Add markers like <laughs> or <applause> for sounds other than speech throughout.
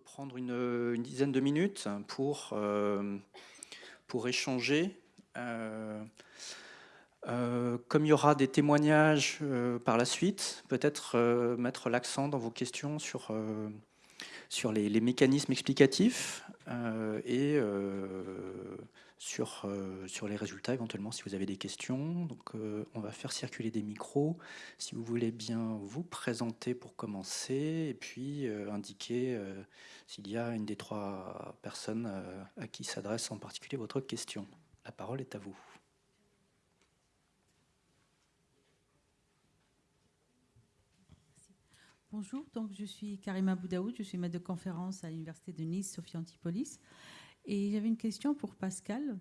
prendre une, dizaine de minutes pour, euh, pour échanger. Euh, euh, comme il y aura des témoignages par la suite, peut-être mettre l'accent dans vos questions sur, sur les, les mécanismes explicatifs et sur, euh, sur les résultats éventuellement si vous avez des questions. Donc euh, on va faire circuler des micros. Si vous voulez bien vous présenter pour commencer et puis euh, indiquer s'il y a une des trois personnes à qui s'adresse en particulier votre question. La parole est à vous. Bonjour, donc je suis Karima Boudaoud, je suis maître de conférence à l'Université de Nice, Sophie Antipolis. Et j'avais une question pour Pascal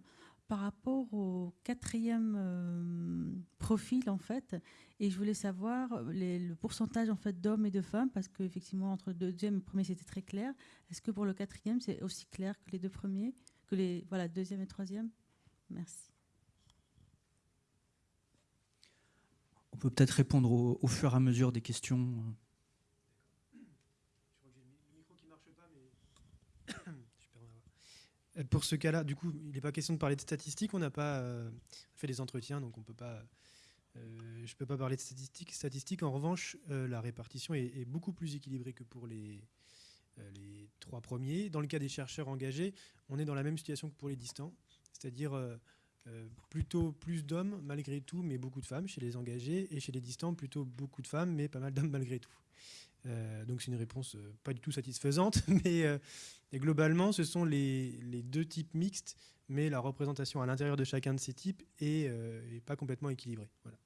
par rapport au quatrième euh, profil en fait, et je voulais savoir le pourcentage en fait d'hommes et de femmes parce qu'effectivement entre le deuxième et le premier c'était très clair. Est-ce que pour le quatrième c'est aussi clair que les deux premiers, que les voilà deuxième et troisième? Merci. On peut peut-être répondre au, fur et à mesure des questions. Euh, pour ce cas-là, du coup, il n'est pas question de parler de statistiques. On n'a pas euh, fait des entretiens, donc on. Euh, je ne peux pas parler de statistiques. statistiques. En revanche, la répartition est, beaucoup plus équilibrée que pour les trois premiers. Dans le cas des chercheurs engagés, on est dans la même situation que pour les distants, c'est-à-dire plutôt plus d'hommes malgré tout, mais beaucoup de femmes chez les engagés, et chez les distants, plutôt beaucoup de femmes, mais pas mal d'hommes malgré tout. Euh, donc c'est une réponse euh, pas du tout satisfaisante, <laughs> mais euh, globalement ce sont les, deux types mixtes, mais la représentation à l'intérieur de chacun de ces types est, pas complètement équilibrée. Voilà.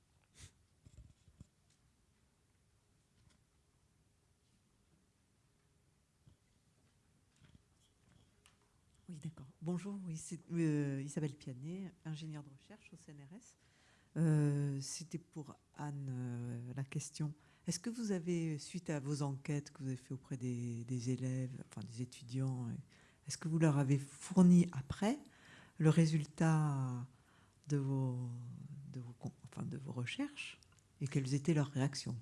Oui, d'accord. Bonjour, c'est Isabelle Pianet, ingénieure de recherche au CNRS. C'était pour Anne la question. Est-ce que vous avez, suite à vos enquêtes que vous avez fait auprès des, élèves, enfin des étudiants, est-ce que vous leur avez fourni après le résultat de vos recherches et quelles étaient leurs réactions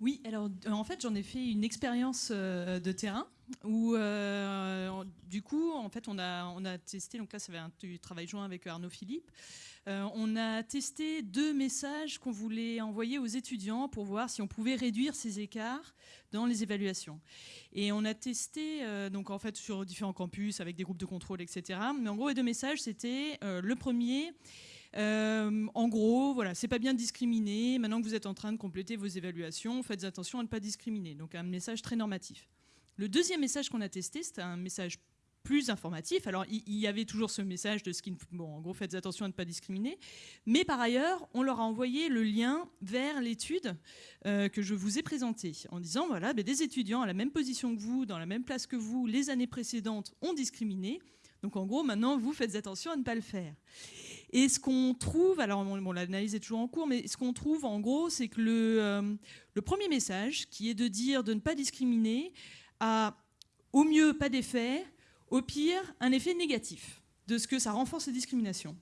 Oui, alors en fait j'en ai fait une expérience euh, de terrain où euh, du coup en fait on a, on a testé, donc là ça avait un travail joint avec Arnaud Philippe, euh, on a testé deux messages qu'on voulait envoyer aux étudiants pour voir si on pouvait réduire ces écarts dans les évaluations. Et on a testé euh, donc en fait sur différents campus avec des groupes de contrôle, etc. Mais en gros, les deux messages, c'était euh, le premier. En gros, voilà, c'est pas bien de discriminer. Maintenant que vous êtes en train de compléter vos évaluations, faites attention à ne pas discriminer. Donc un message très normatif. Le deuxième message qu'on a testé, c'était un message plus informatif. Alors, il y, avait toujours ce message de ce qui, bon, en gros, faites attention à ne pas discriminer. Mais par ailleurs, on leur a envoyé le lien vers l'étude euh, que je vous ai présentée, en disant, voilà, ben, des étudiants à la même position que vous, dans la même place que vous, les années précédentes, ont discriminé. Donc, en gros, maintenant, vous faites attention à ne pas le faire. Et ce qu'on trouve, alors l'analyse est toujours en cours, mais ce qu'on trouve, en gros, c'est que le, euh, le premier message, qui est de dire de ne pas discriminer, a au mieux pas d'effet, au pire, un effet négatif de ce que ça renforce les discriminations.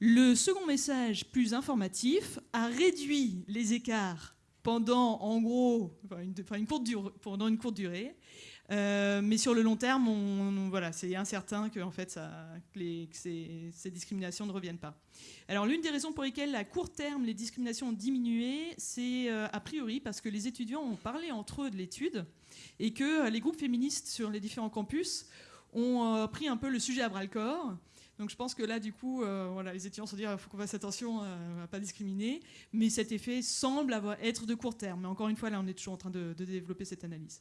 Le second message, plus informatif, a réduit les écarts pendant, en gros, pendant une courte durée. Euh, mais sur le long terme, voilà, c'est incertain que, en fait, ces, discriminations ne reviennent pas. Alors, l'une des raisons pour lesquelles, à court terme, les discriminations ont diminué, c'est euh, a priori parce que les étudiants ont parlé entre eux de l'étude et que euh, les groupes féministes sur les différents campus ont euh, pris un peu le sujet à bras le corps. Donc je pense que là, du coup, euh, les étudiants se disent qu'il faut qu'on fasse attention à ne pas discriminer. Mais cet effet semble être de court terme. Mais encore une fois, là, on est toujours en train de, développer cette analyse.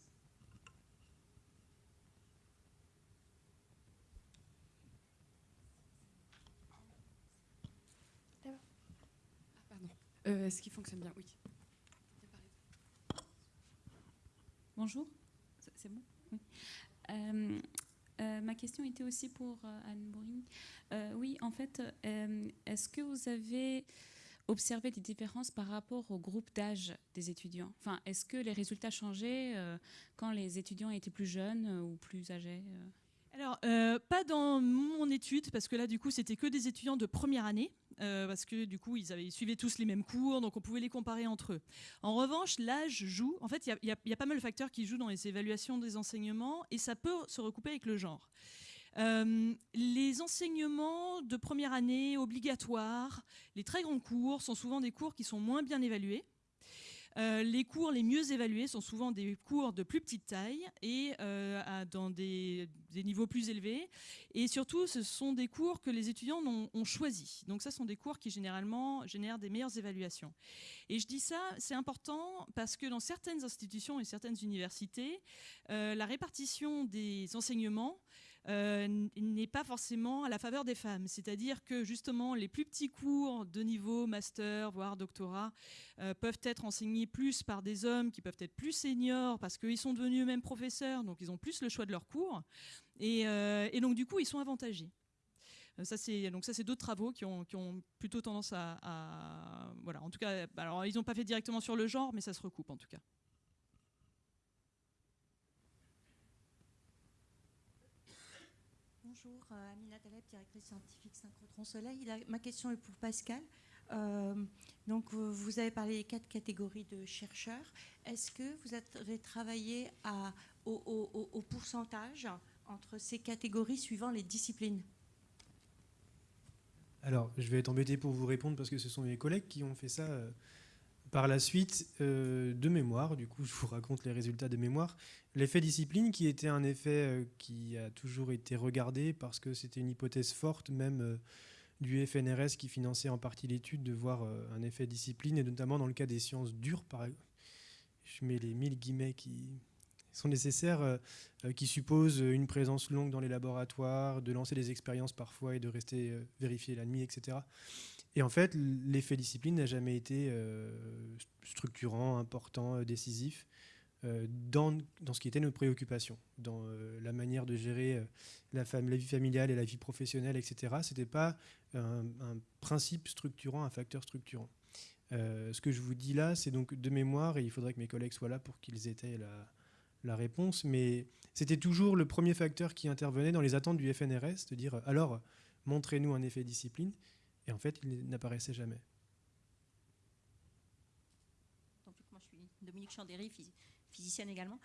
Euh, est-ce qu'il fonctionne bien Oui. Bonjour, c'est bon? Oui. Euh, ma question était aussi pour euh, Anne Bourine. Euh, oui, en fait, est-ce que vous avez observé des différences par rapport au groupe d'âge des étudiants? Enfin, est-ce que les résultats changeaient quand les étudiants étaient plus jeunes ou plus âgés alors, pas dans mon étude, parce que là, du coup, c'était que des étudiants de première année. euh, parce que du coup, ils, avaient, suivaient tous les mêmes cours, donc on pouvait les comparer entre eux. En revanche, l'âge joue. En fait, il y, a- il y a pas mal de facteurs qui jouent dans les évaluations des enseignements, et ça peut se recouper avec le genre. Euh, les enseignements de première année obligatoires, les très grands cours, sont souvent des cours qui sont moins bien évalués. Euh, les cours les mieux évalués sont souvent des cours de plus petite taille et euh, à- dans des, niveaux plus élevés. Et surtout, ce sont des cours que les étudiants ont, ont choisis. Donc ça, ce sont des cours qui généralement génèrent des meilleures évaluations. Et je dis ça, c'est important parce que dans certaines institutions et certaines universités, euh, la répartition des enseignements euh, n'est pas forcément à la faveur des femmes. C'est-à-dire que justement, les plus petits cours de niveau master, voire doctorat, euh, peuvent être enseignés plus par des hommes qui peuvent être plus seniors parce qu'ils sont devenus eux-mêmes professeurs, donc ils ont plus le choix de leurs cours. Et, euh, donc, du coup, ils sont avantagés. Ça, c'est donc ça, c'est d'autres travaux qui ont, plutôt tendance à, à- voilà. En tout cas, alors ils n'ont pas fait directement sur le genre, mais ça se recoupe en tout cas. Bonjour, euh, Amina Taleb, directrice scientifique Synchrotron Soleil. Ma question est pour Pascal. Euh, donc, euh, vous avez parlé des quatre catégories de chercheurs. Est-ce que vous avez travaillé au, au- pourcentage entre ces catégories suivant les disciplines? Alors, je vais être embêté pour vous répondre parce que ce sont mes collègues qui ont fait ça par la suite euh, de mémoire. Du coup, <laughs> je vous raconte les résultats de mémoire. L'effet discipline, qui était un effet euh, qui a toujours été regardé parce que c'était une hypothèse forte, même euh, du FNRS qui finançait en partie l'étude, de voir un effet discipline, et notamment dans le cas des sciences dures, par je mets les mille guillemets qui sont nécessaires, qui supposent une présence longue dans les laboratoires, de lancer des expériences parfois et de rester vérifier la nuit, etc. Et en fait, l'effet discipline n'a jamais été euh, structurant, important, euh, décisif euh, dans, dans ce qui était notre préoccupation, dans la manière de gérer la, vie familiale et la vie professionnelle, etc. Ce n'était pas un, principe structurant, un facteur structurant. Ce que je vous dis là, c'est donc de mémoire, et il faudrait que mes collègues soient là pour qu'ils aient la, la réponse, mais c'était toujours le premier facteur qui intervenait dans les attentes du FNRS, de dire alors, montrez-nous un effet discipline, et en fait, il n'apparaissait jamais. Dominique Chandéry, phys- physicienne également.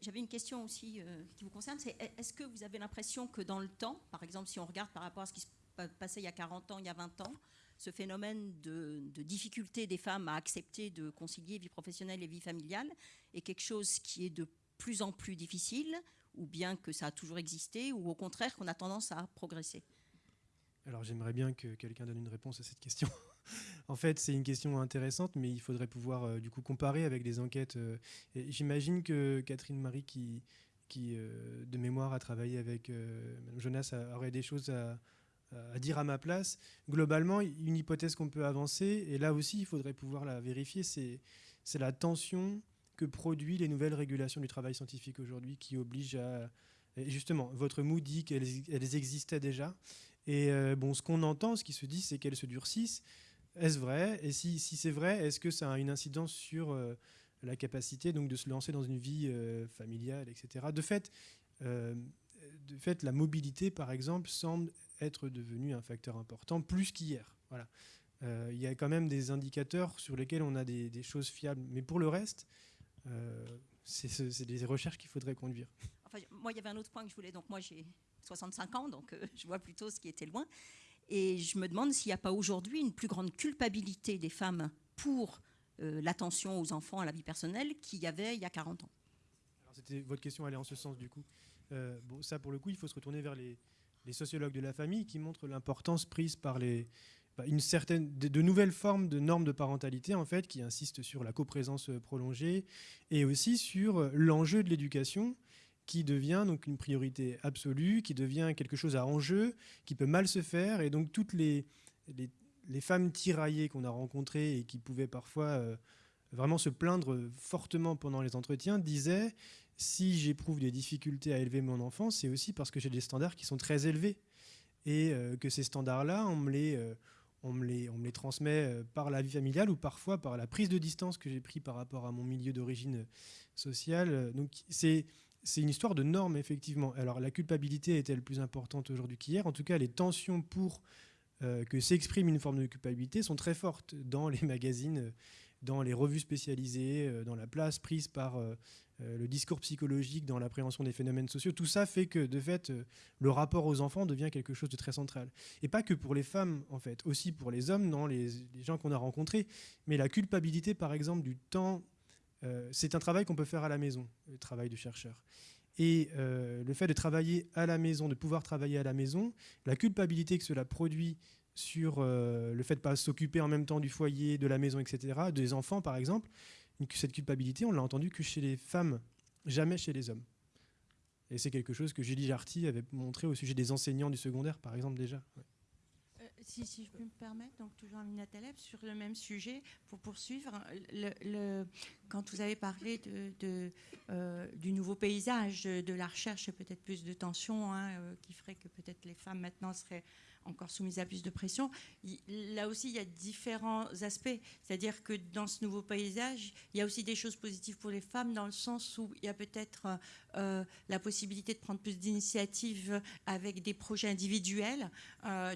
J'avais une question aussi euh, qui vous concerne. Est-ce que vous avez l'impression que dans le temps, par exemple, si on regarde par rapport à ce qui se pa- passait il y a 40 ans, il y a 20 ans, ce phénomène de difficulté des femmes à accepter de concilier vie professionnelle et vie familiale est quelque chose qui est de plus en plus difficile, ou bien que ça a toujours existé, ou au contraire qu'on a tendance à progresser? Alors j'aimerais bien que quelqu'un donne une réponse à cette question. <laughs> en fait, c'est une question intéressante, mais il faudrait pouvoir euh, du coup comparer avec des enquêtes. euh, J'imagine que Catherine Marie, qui, euh, de mémoire a travaillé avec Jonas, aurait des choses à, dire à ma place. Globalement, une hypothèse qu'on peut avancer, et là aussi il faudrait pouvoir la vérifier, c'est la tension que produit les nouvelles régulations du travail scientifique aujourd'hui qui obligent à... justement, votre mot dit qu'elles elles existaient déjà. Et euh, bon, ce qu'on entend, ce qui se dit, c'est qu'elles se durcissent. Est-ce vrai? Et si, si c'est vrai, est-ce que ça a une incidence sur euh, la capacité donc, de se lancer dans une vie euh, familiale, etc. De fait, de fait, la mobilité, par exemple, semble être devenue un facteur important, plus qu'hier. Voilà. Il y a quand même des indicateurs sur lesquels on a des, choses fiables. Mais pour le reste, c'est ce- c'est des recherches qu'il faudrait conduire. Enfin, moi, il y avait un autre point que je voulais. Donc, moi, j'ai 65 ans, donc euh, <laughs> je vois plutôt ce qui était loin. Et je me demande s'il n'y a pas aujourd'hui une plus grande culpabilité des femmes pour euh, l'attention aux enfants, à la vie personnelle, qu'il y avait il y a 40 ans. Votre question allait en ce sens du coup. Euh, ça pour le coup, il faut se retourner vers les, les sociologues de la famille qui montrent l'importance prise par les bah, une certaine de, nouvelles formes de normes de parentalité en fait qui insistent sur la coprésence prolongée et aussi sur l'enjeu de l'éducation qui devient donc une priorité absolue, qui devient quelque chose à enjeu, qui peut mal se faire et donc toutes les les, femmes tiraillées qu'on a rencontrées et qui pouvaient parfois euh, vraiment se plaindre fortement pendant les entretiens disaient si j'éprouve des difficultés à élever mon enfant, c'est aussi parce que j'ai des standards qui sont très élevés. Et euh, que ces standards-là, on, me les, euh, on, me les, on me les transmet par la vie familiale ou parfois par la prise de distance que j'ai pris par rapport à mon milieu d'origine sociale. Donc c'est c'est une histoire de normes, effectivement. Alors la culpabilité est-elle plus importante aujourd'hui qu'hier? En tout cas, les tensions pour que s'exprime une forme de culpabilité sont très fortes dans les <laughs> magazines, dans les revues spécialisées, dans la place prise par le discours psychologique, dans l'appréhension des phénomènes sociaux. Tout ça fait que, de fait, le rapport aux enfants devient quelque chose de très central. Et pas que pour les femmes, en fait, aussi pour les hommes, dans les, gens qu'on a rencontrés. Mais la culpabilité, par exemple, du temps euh, c'est un travail qu'on peut faire à la maison, le travail de chercheur. Et euh, le fait de travailler à la maison, de pouvoir travailler à la maison, la culpabilité que cela produit sur euh, le fait de ne pas s'occuper en même temps du foyer, de la maison, etc., des enfants par exemple, cette culpabilité, on l'a entendu que chez les femmes, jamais chez les hommes. Et c'est quelque chose que Julie Jarty avait montré au sujet des enseignants du secondaire, par exemple, déjà. Si, si, je peux me permettre, donc toujours Amina Taleb, sur le même sujet, pour poursuivre, le, quand vous avez parlé euh, du nouveau paysage de la recherche et peut-être plus de tension, hein, euh, qui ferait que peut-être les femmes maintenant seraient encore soumise à plus de pression. Là aussi, il y a différents aspects. C'est-à-dire que dans ce nouveau paysage, il y a aussi des choses positives pour les femmes, dans le sens où il y a peut-être euh, la possibilité de prendre plus d'initiatives avec des projets individuels.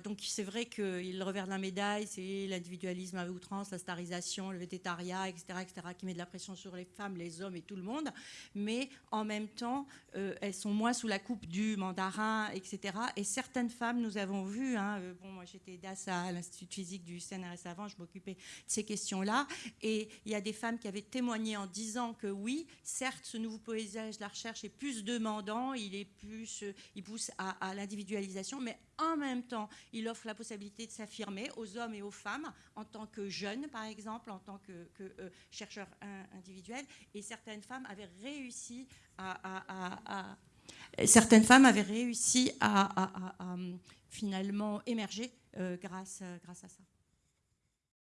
Donc c'est vrai que le revers de la médaille, c'est l'individualisme à outrance, la starisation, le végétariat, etc., etc., qui met de la pression sur les femmes, les hommes et tout le monde. Mais en même temps, euh, elles sont moins sous la coupe du mandarin, etc. Et certaines femmes, nous avons vu, Hein, euh, bon, moi, j'étais DAS à l'Institut physique du CNRS avant, je m'occupais de ces questions-là. Et il y a des femmes qui avaient témoigné en disant que oui, certes, ce nouveau paysage de la recherche est plus demandant, il, est plus, euh, il pousse à, l'individualisation, mais en même temps, il offre la possibilité de s'affirmer aux hommes et aux femmes en tant que jeunes, par exemple, en tant que, euh, chercheurs individuels. Et certaines femmes avaient réussi à, certaines femmes avaient réussi à, finalement émerger euh, grâce, grâce à ça.